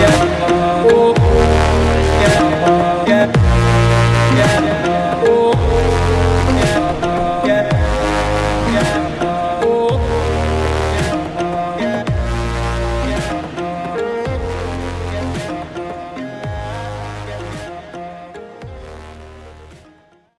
yeah.